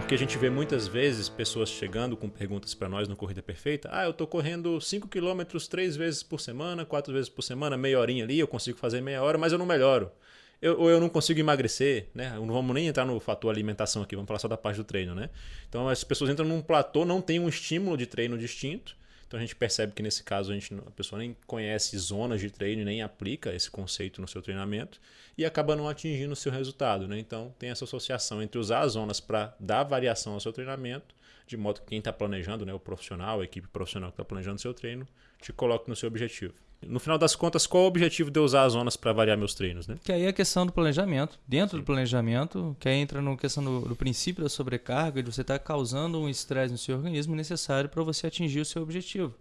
porque a gente vê muitas vezes pessoas chegando com perguntas para nós no Corrida Perfeita. Ah, eu tô correndo 5 km três vezes por semana, quatro vezes por semana, meia horinha ali, eu consigo fazer meia hora, mas eu não melhoro. Eu, ou eu não consigo emagrecer, né? Não vamos nem entrar no fator alimentação aqui, vamos falar só da parte do treino, né? Então as pessoas entram num platô, não tem um estímulo de treino distinto, então a gente percebe que nesse caso a, gente, a pessoa nem conhece zonas de treino nem aplica esse conceito no seu treinamento e acaba não atingindo o seu resultado. Né? Então tem essa associação entre usar as zonas para dar variação ao seu treinamento, de modo que quem está planejando, né, o profissional, a equipe profissional que está planejando o seu treino, te coloque no seu objetivo. No final das contas, qual o objetivo de eu usar as zonas para variar meus treinos? Né? Que aí é a questão do planejamento. Dentro Sim. do planejamento, que aí entra na questão do, do, princípio da sobrecarga, de você estar tá causando um estresse no seu organismo necessário para você atingir o seu objetivo.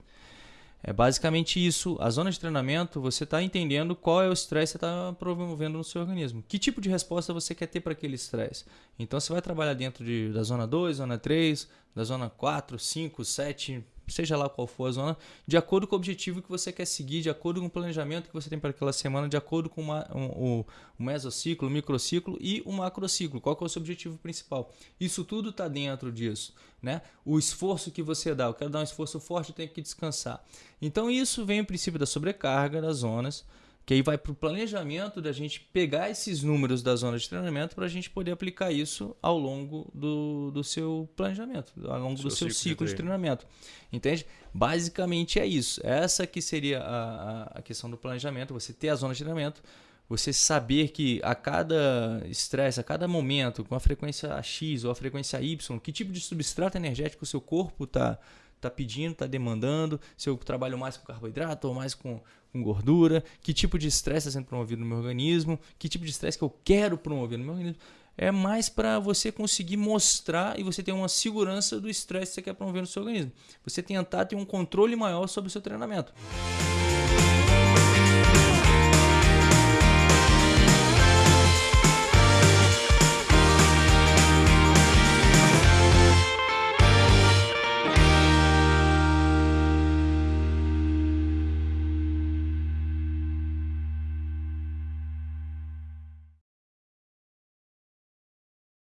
É basicamente isso. A zona de treinamento, você está entendendo qual é o estresse que você está promovendo no seu organismo. Que tipo de resposta você quer ter para aquele estresse. Então, você vai trabalhar dentro de, da zona 2, zona 3, da zona 4, 5, 7, seja lá qual for a zona, de acordo com o objetivo que você quer seguir, de acordo com o planejamento que você tem para aquela semana, de acordo com uma, um, mesociclo, o microciclo e o macrociclo. Qual é o seu objetivo principal? Isso tudo está dentro disso. Né? O esforço que você dá, eu quero dar um esforço forte, eu tenho que descansar. Então isso vem o princípio da sobrecarga das zonas, que aí vai para o planejamento da gente pegar esses números da zona de treinamento para a gente poder aplicar isso ao longo do, do seu planejamento, ao longo seu do seu ciclo, de, de, treinamento. Entende? Basicamente é isso. Essa que seria a, a questão do planejamento, você ter a zona de treinamento, você saber que a cada estresse, a cada momento, com a frequência X ou a frequência Y, que tipo de substrato energético o seu corpo está tá pedindo, está demandando, se eu trabalho mais com carboidrato ou mais com, com gordura, que tipo de estresse está sendo promovido no meu organismo, que tipo de estresse que eu quero promover no meu organismo. É mais para você conseguir mostrar e você ter uma segurança do estresse que você quer promover no seu organismo. Você tentar ter um controle maior sobre o seu treinamento.